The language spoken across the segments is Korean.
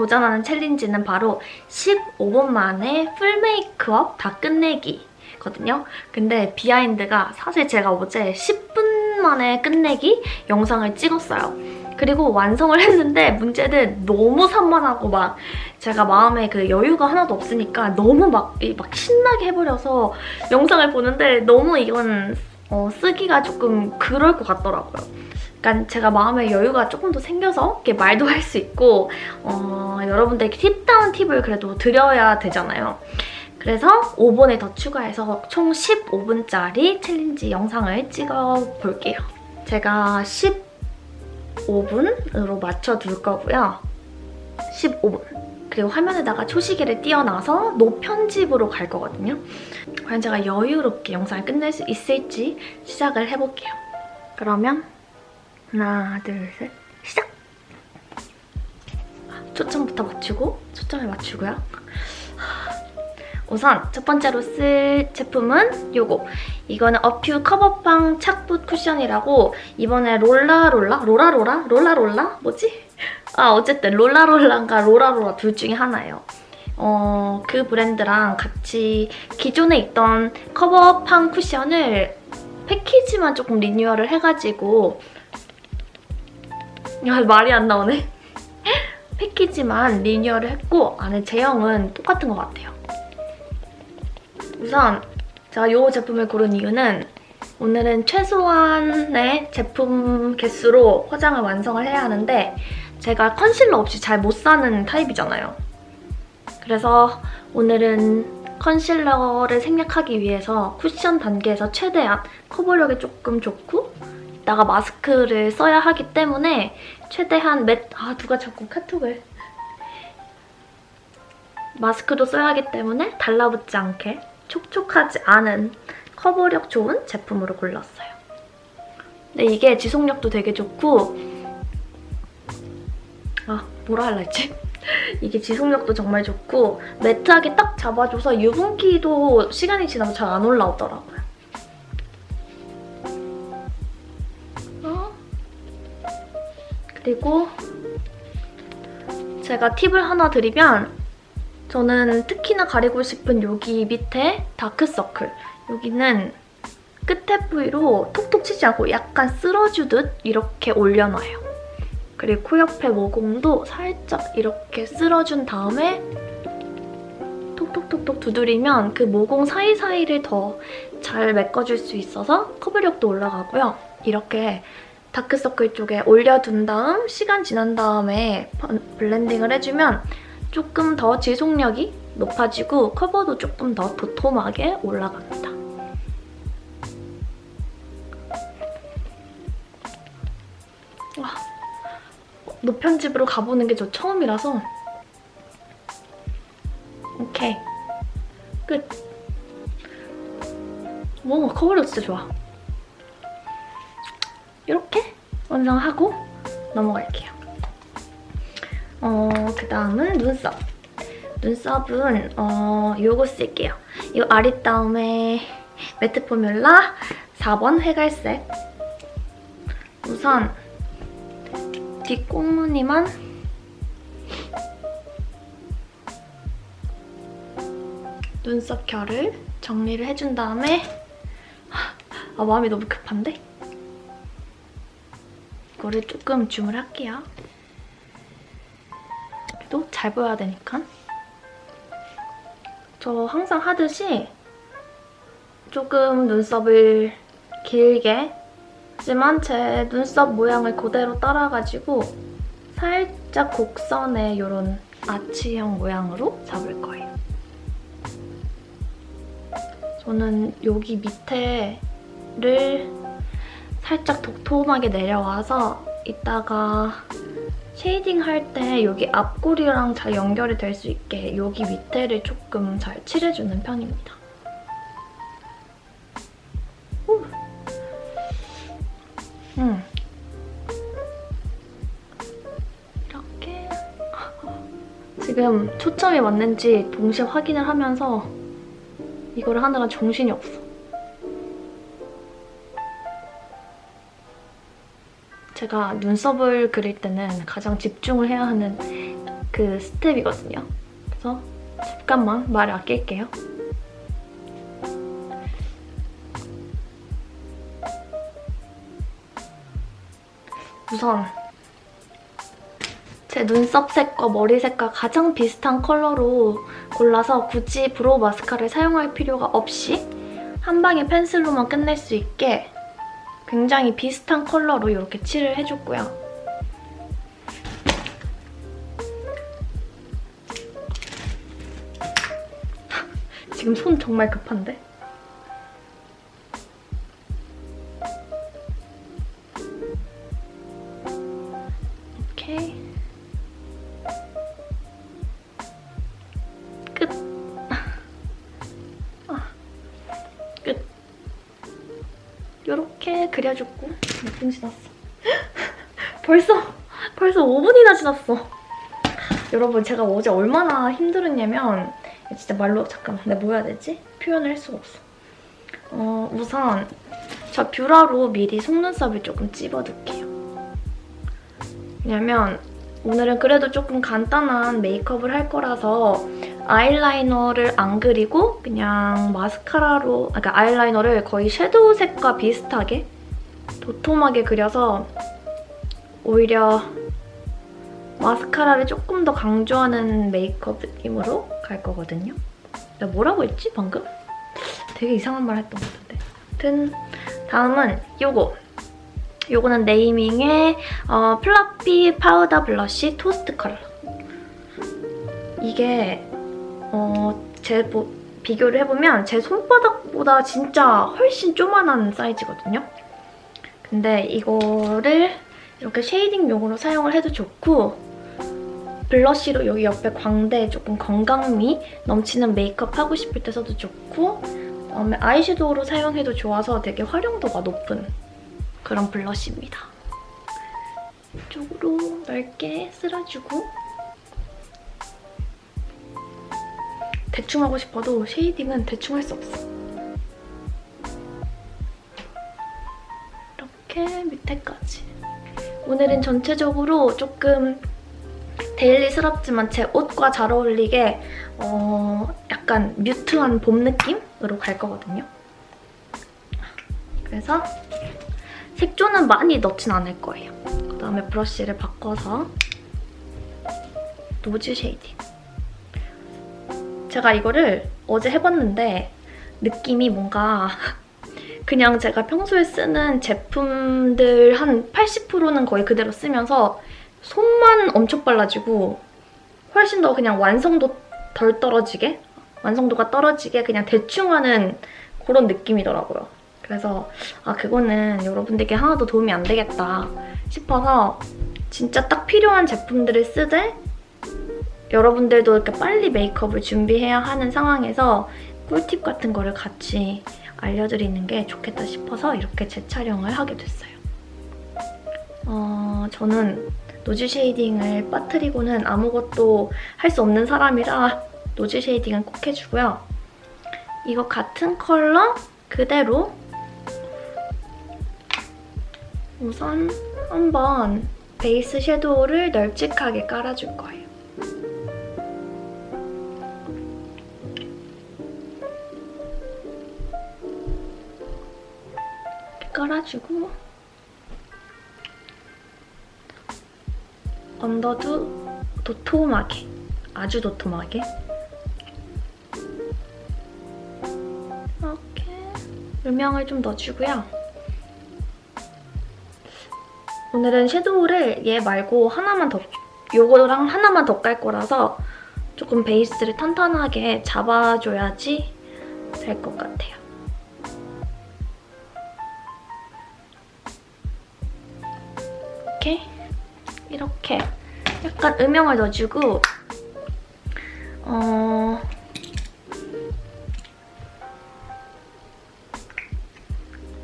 도전하는 challenge는 바로 15분 만에 full 메이크업 다 끝내기 거든요. 근데 behind가 사실 제가 어제 10분 만에 끝내기 영상을 찍었어요. 그리고 완성을 했는데 문제는 너무 산만하고 막 제가 마음에 그 여유가 하나도 없으니까 너무 막, 막 신나게 해버려서 영상을 보는데 너무 이건 어, 쓰기가 조금 그럴 것 같더라고요. 그러니까 제가 마음에 여유가 조금 더 생겨서 이렇게 말도 할 수 있고 어, 여러분들께 팁다운 팁을 그래도 드려야 되잖아요. 그래서 5분을 더 추가해서 총 15분짜리 challenge 영상을 찍어볼게요. 제가 15분으로 맞춰둘 거고요. 15분. 그리고 화면에다가 초시계를 띄워놔서 no편집으로 갈 거거든요. 과연 제가 여유롭게 영상을 끝낼 수 있을지 시작을 해볼게요. 그러면 하나, 둘, 셋, 시작! 초점부터 맞추고 초점을 맞추고요. 우선 첫 번째로 쓸 제품은 요거. 이거는 어퓨 커버팡 착붓 쿠션이라고 이번에 롤라롤라? 로라로라? 롤라롤라? 뭐지? 아 어쨌든 롤라롤라인가 로라로라 둘 중에 하나예요. 어, 그 브랜드랑 같이 기존에 있던 커버팡 쿠션을 패키지만 조금 리뉴얼을 해가지고 아, 말이 안 나오네. 패키지만 리뉴얼을 했고 안에 제형은 똑같은 것 같아요. 우선 제가 이 제품을 고른 이유는 오늘은 최소한의 제품 개수로 화장을 완성을 해야 하는데 제가 컨실러 없이 잘 못 사는 타입이잖아요. 그래서 오늘은 컨실러를 생략하기 위해서 쿠션 단계에서 최대한 커버력이 조금 좋고 이따가 마스크를 써야 하기 때문에 최대한 맷... 아 누가 자꾸 카톡을... 마스크도 써야 하기 때문에 달라붙지 않게 촉촉하지 않은 커버력 좋은 제품으로 골랐어요. 근데 이게 지속력도 되게 좋고 아 뭐라 할라 했지? 이게 지속력도 정말 좋고 매트하게 딱 잡아줘서 유분기도 시간이 지나면 잘안 올라오더라고요. 그리고 제가 팁을 하나 드리면 저는 특히나 가리고 싶은 여기 밑에 다크서클 여기는 끝에 부위로 톡톡 치지 않고 약간 쓸어주듯 이렇게 올려놔요. 그리고 코 옆에 모공도 살짝 이렇게 쓸어준 다음에 톡톡톡톡 두드리면 그 모공 사이사이를 더 잘 메꿔줄 수 있어서 커버력도 올라가고요. 이렇게 다크서클 쪽에 올려둔 다음 시간 지난 다음에 블렌딩을 해주면 조금 더 지속력이 높아지고 커버도 조금 더 도톰하게 올라갑니다. 와, 노편집으로 가보는 게 저 처음이라서. 오케이. 끝. 오, 커버력 진짜 좋아 완성하고 넘어갈게요. 어, 그 다음은 눈썹. 눈썹은 어, 요거 쓸게요. 이 아리따움의 매트 포뮬라 4번 회갈색. 우선 뒷꽁무니만 눈썹 결을 정리를 해준 다음에 아 마음이 너무 급한데? 이거를 조금 줌을 할게요. 그래도 잘 보여야 되니까. 저 항상 하듯이 조금 눈썹을 길게 하지만 제 눈썹 모양을 그대로 따라가지고 살짝 곡선의 이런 아치형 모양으로 잡을 거예요. 저는 여기 밑에를 살짝 도톰하게 내려와서 이따가 shading 할 때 여기 앞꼬리랑 잘 연결이 될 수 있게 여기 밑에를 조금 잘 칠해주는 편입니다. 음. 이렇게 지금 초점이 맞는지 동시에 확인을 하면서 이거를 하느라 정신이 없어. 제가 눈썹을 그릴 때는 가장 집중을 해야 하는 그그 스텝이거든요. 그래서 잠깐만 말을 아낄게요. 우선 제 눈썹 색과 머리 색과 가장 비슷한 컬러로 골라서 굳이 brow 마스카라를 사용할 필요가 없이 한 방에 펜슬로만 끝낼 수 있게 굉장히 비슷한 컬러로 이렇게 칠을 해줬고요. 지금 손 정말 급한데? 5분이나 지났어. 여러분 제가 어제 얼마나 힘들었냐면 진짜 말로 잠깐만 내가 뭐 해야 되지? 표현을 할 수가 없어. 어 우선 저 뷰러로 미리 속눈썹을 조금 찝어둘게요. 왜냐면 오늘은 그래도 조금 간단한 메이크업을 할 거라서 아이라이너를 안 그리고 그냥 마스카라로 그러니까 아이라이너를 거의 섀도우 색과 비슷하게 도톰하게 그려서 오히려 마스카라를 조금 더 강조하는 메이크업 느낌으로 갈 거거든요. 내가 뭐라고 했지 방금? 되게 이상한 말 했던 것 같은데. 아무튼 다음은 요거. 요거는 네이밍의 어, fluffy powder blush toast 컬러. 이게 어, 제 뭐, 비교를 해보면 제 손바닥보다 진짜 훨씬 조만한 사이즈거든요. 근데 이거를 이렇게 shading용으로 사용을 해도 좋고 blush로 여기 옆에 광대에 조금 건강미 넘치는 메이크업 하고 싶을 때 써도 좋고 그다음에 아이섀도우로 사용해도 좋아서 되게 활용도가 높은 그런 blush입니다. 이쪽으로 넓게 쓸어주고 대충 하고 싶어도 shading은 대충 할 수 없어. 이렇게 밑에까지. 오늘은 전체적으로 조금 daily스럽지만 제 옷과 잘 어울리게 어, 약간 mute한 봄 느낌으로 갈 거거든요. 그래서 색조는 많이 넣진 않을 거예요. 그다음에 브러쉬를 바꿔서 nose shading. 제가 이거를 어제 해봤는데 느낌이 뭔가 그냥 제가 평소에 쓰는 제품들 한 80%는 거의 그대로 쓰면서 손만 엄청 빨라지고 훨씬 더 그냥 완성도 덜 떨어지게 완성도가 떨어지게 그냥 대충 하는 그런 느낌이더라고요. 그래서 아 그거는 여러분들께 하나도 도움이 안 되겠다 싶어서 진짜 딱 필요한 제품들을 쓰되 여러분들도 이렇게 빨리 메이크업을 준비해야 하는 상황에서 꿀팁 같은 거를 같이 알려드리는 게 좋겠다 싶어서 이렇게 재촬영을 하게 됐어요. 어, 저는 nose shading을 빠뜨리고는 아무것도 할 수 없는 사람이라 nose shading은 꼭 해주고요. 이거 같은 컬러 그대로 우선 한번 베이스 섀도우를 널찍하게 깔아줄 거예요. 깔아주고 언더도 도톰하게, 아주 도톰하게 이렇게 음영을 좀 넣어주고요. 오늘은 섀도우를 얘 말고 하나만 더, 요거랑 하나만 더 깔 거라서 조금 베이스를 탄탄하게 잡아줘야지 될 것 같아요. 이렇게 약간 음영을 넣어주고 어...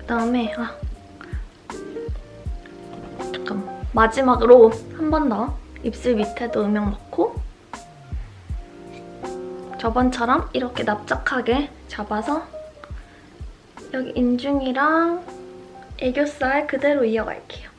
그다음에 아 잠깐 마지막으로 한 번 더 입술 밑에도 음영 넣고 저번처럼 이렇게 납작하게 잡아서 여기 인중이랑 애교살 그대로 이어갈게요.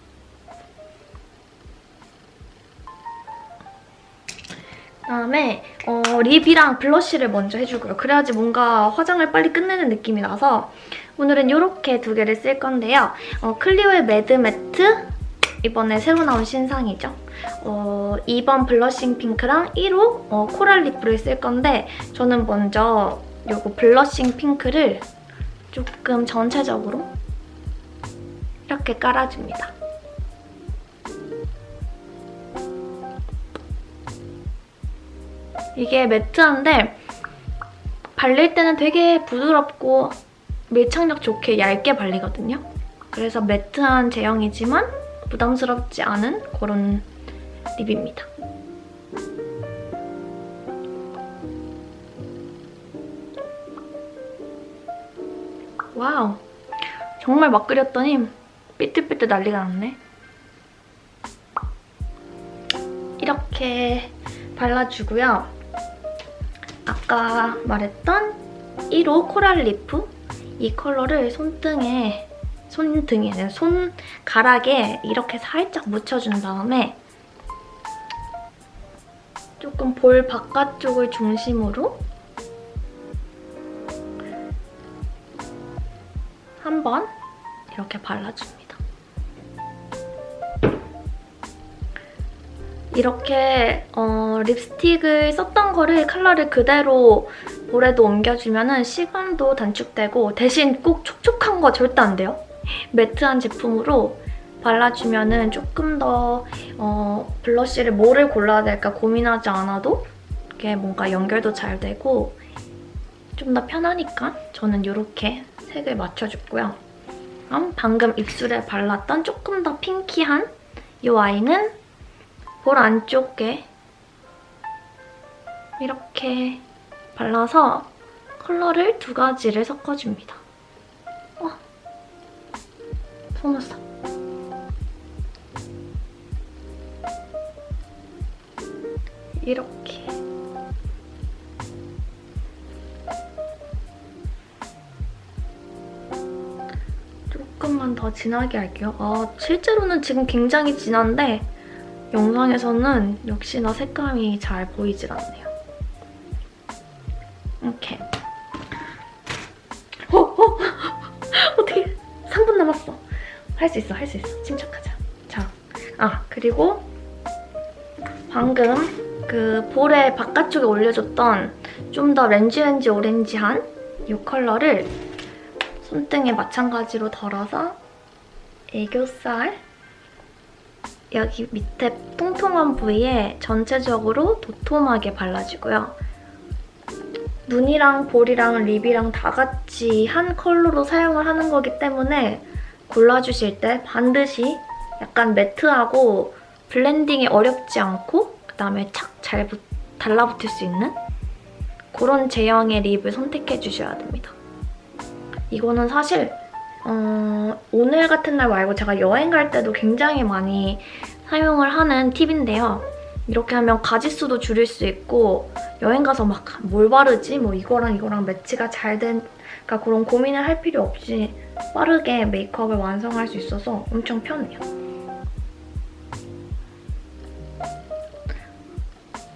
그다음에 어, 립이랑 블러쉬를 먼저 해주고요. 그래야지 뭔가 화장을 빨리 끝내는 느낌이 나서 오늘은 이렇게 두 개를 쓸 건데요. 어, 클리오의 Mad Matte 이번에 새로 나온 신상이죠. 어, 2번 Blushing Pink랑 1호 어, Coral Lip을 쓸 건데 저는 먼저 이거 Blushing Pink를 조금 전체적으로 이렇게 깔아줍니다. 이게 matte한데 발릴 때는 되게 부드럽고 밀착력 좋게 얇게 발리거든요. 그래서 matte한 제형이지만 부담스럽지 않은 그런 lip입니다. Wow, 정말 막 그렸더니 삐뚤삐뚤 난리가 났네. 이렇게 발라주고요. 아까 말했던 1호 Coral Lip 이 컬러를 손등에 손등에 손가락에 이렇게 살짝 묻혀준 다음에 조금 볼 바깥쪽을 중심으로 한번 이렇게 발라줍니다. 이렇게 어, 립스틱을 썼던 거를 컬러를 그대로 볼에도 옮겨주면 시간도 단축되고 대신 꼭 촉촉한 거 절대 안 돼요. 매트한 제품으로 발라주면 조금 더 어, 블러쉬를 뭐를 골라야 될까 고민하지 않아도 이게 뭔가 연결도 잘 되고 좀 더 편하니까 저는 이렇게 색을 맞춰줬고요. 방금 입술에 발랐던 조금 더 핑키한 이 아이는 볼 안쪽에 이렇게 발라서 컬러를 두 가지를 섞어줍니다. 어, 속눈썹. 이렇게. 조금만 더 진하게 할게요. 아, 실제로는 지금 굉장히 진한데 영상에서는 역시나 색감이 잘 보이질 않네요. 이렇게. 어? 어? 어떻게 3분 남았어. 할 수 있어, 할 수 있어. 침착하자. 자, 아 그리고 방금 그 볼에 바깥쪽에 올려줬던 좀 더 렌즈렌즈 오렌지한 이 컬러를 손등에 마찬가지로 덜어서 애교살 여기 밑에 통통한 부위에 전체적으로 도톰하게 발라주고요. 눈이랑 볼이랑 lip이랑 다 같이 한 컬러로 사용을 하는 거기 때문에 골라주실 때 반드시 약간 matte하고 블렌딩이 어렵지 않고 그다음에 착 잘 달라붙을 수 있는 그런 제형의 립을 선택해 주셔야 됩니다. 이거는 사실 어, 오늘 같은 날 말고 제가 여행 갈 때도 굉장히 많이 사용을 하는 팁인데요. 이렇게 하면 가지수도 줄일 수 있고 여행 가서 막 뭘 바르지? 뭐 이거랑 이거랑 매치가 잘 된... 그러니까 그런 고민을 할 필요 없이 빠르게 메이크업을 완성할 수 있어서 엄청 편해요.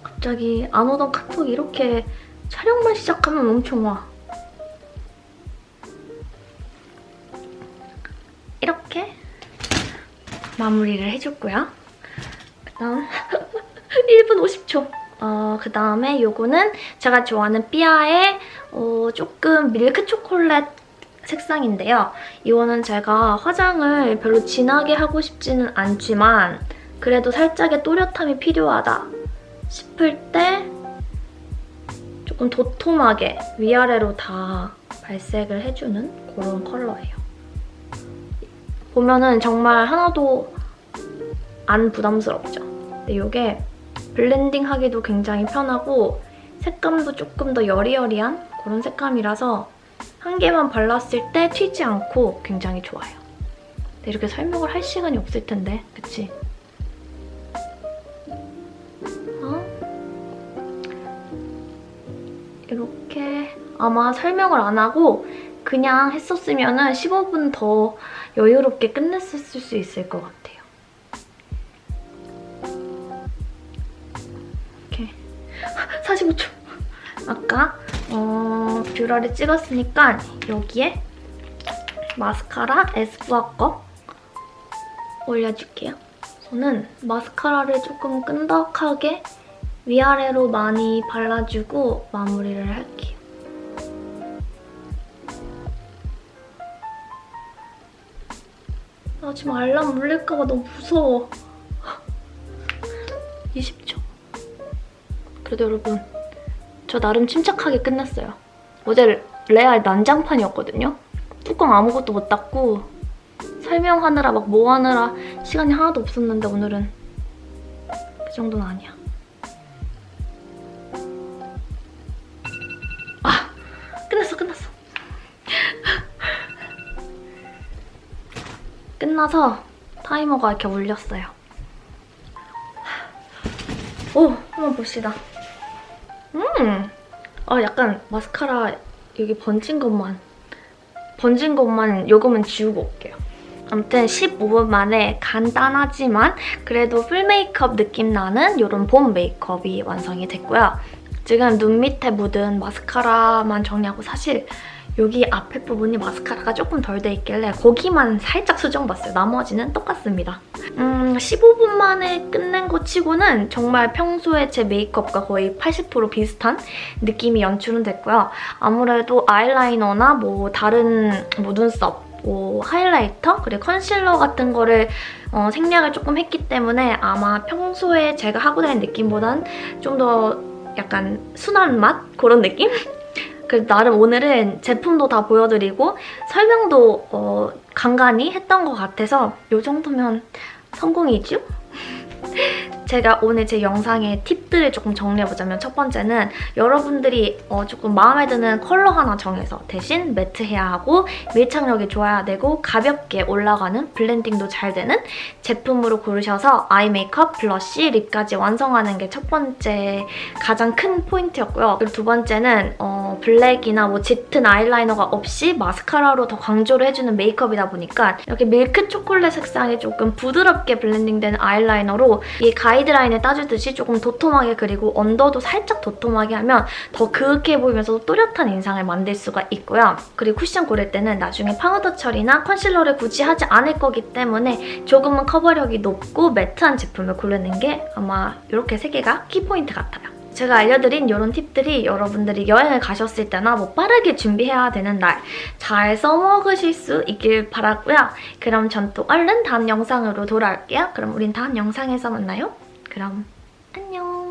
갑자기 안 오던 카톡이 이렇게 촬영만 시작하면 엄청 와. 마무리를 해줬고요. 그다음 1분 50초. 어, 그다음에 요거는 제가 좋아하는 삐아의 어, 조금 밀크 초콜릿 색상인데요. 이거는 제가 화장을 별로 진하게 하고 싶지는 않지만 그래도 살짝의 또렷함이 필요하다 싶을 때 조금 도톰하게 위아래로 다 발색을 해주는 그런 컬러예요. 보면은 정말 하나도 안 부담스럽죠. 근데 이게 블렌딩 하기도 굉장히 편하고 색감도 조금 더 여리여리한 그런 색감이라서 한 개만 발랐을 때 튀지 않고 굉장히 좋아요. 근데 이렇게 설명을 할 시간이 없을 텐데, 그치? 어? 이렇게 아마 설명을 안 하고 그냥 했었으면 은 15분 더 여유롭게 끝냈을 수 있을 것 같아요. 이렇게. 45초. 아까 어, 뷰러를 찍었으니까 여기에 마스카라 에스쁘아 거 올려줄게요. 저는 마스카라를 조금 끈덕하게 위아래로 많이 발라주고 마무리를 할게요. 나 지금 알람 울릴까봐 너무 무서워. 20초. 그래도 여러분, 저 나름 침착하게 끝냈어요. 어제 레알 난장판이었거든요. 뚜껑 아무것도 못 닫고 설명하느라 막 뭐 하느라 시간이 하나도 없었는데 오늘은 그 정도는 아니야. 끝나서 타이머가 이렇게 울렸어요. 오! 한번 봅시다. 음! 아, 약간 마스카라 여기 번진 것만 번진 것만 요금은 지우고 올게요. 아무튼 15분 만에 간단하지만 그래도 풀 메이크업 느낌 나는 이런 봄 메이크업이 완성이 됐고요. 지금 눈 밑에 묻은 마스카라만 정리하고 사실 여기 앞에 부분이 마스카라가 조금 덜 돼 있길래 거기만 살짝 수정봤어요. 나머지는 똑같습니다. 음, 15분 만에 끝낸 것 치고는 정말 평소에 제 메이크업과 거의 80% 비슷한 느낌이 연출은 됐고요. 아무래도 아이라이너나 뭐 다른 뭐 눈썹, 뭐 하이라이터, 그리고 컨실러 같은 거를 어, 생략을 조금 했기 때문에 아마 평소에 제가 하고 다니는 느낌보단 좀 더 약간 순한 맛? 그런 느낌? 그 나름 오늘은 제품도 다 보여드리고 설명도 어, 간간히 했던 것 같아서 이 정도면 성공이죠? 제가 오늘 제 영상의 팁들을 조금 정리해보자면 첫 번째는 여러분들이 어 조금 마음에 드는 컬러 하나 정해서 대신 matte해야 하고 밀착력이 좋아야 되고 가볍게 올라가는 블렌딩도 잘 되는 제품으로 고르셔서 eye 메이크업, blush, lip까지 완성하는 게 첫 번째 가장 큰 포인트였고요. 그리고 두 번째는 어 블랙이나 뭐 짙은 아이라이너가 없이 마스카라로 더 강조를 해주는 메이크업이다 보니까 이렇게 밀크 초콜릿 색상이 조금 부드럽게 블렌딩되는 아이라이너로 이 가이드라인을 따주듯이 조금 도톰하게 그리고 언더도 살짝 도톰하게 하면 더 그윽해 보이면서도 또렷한 인상을 만들 수가 있고요. 그리고 쿠션 고를 때는 나중에 파우더 처리나 컨실러를 굳이 하지 않을 거기 때문에 조금은 커버력이 높고 matte한 제품을 고르는 게 아마 이렇게 세 개가 키포인트 같아요. 제가 알려드린 이런 팁들이 여러분들이 여행을 가셨을 때나 뭐 빠르게 준비해야 되는 날 잘 써먹으실 수 있길 바라고요. 그럼 전 또 얼른 다음 영상으로 돌아올게요. 그럼 우린 다음 영상에서 만나요. 그럼 안녕.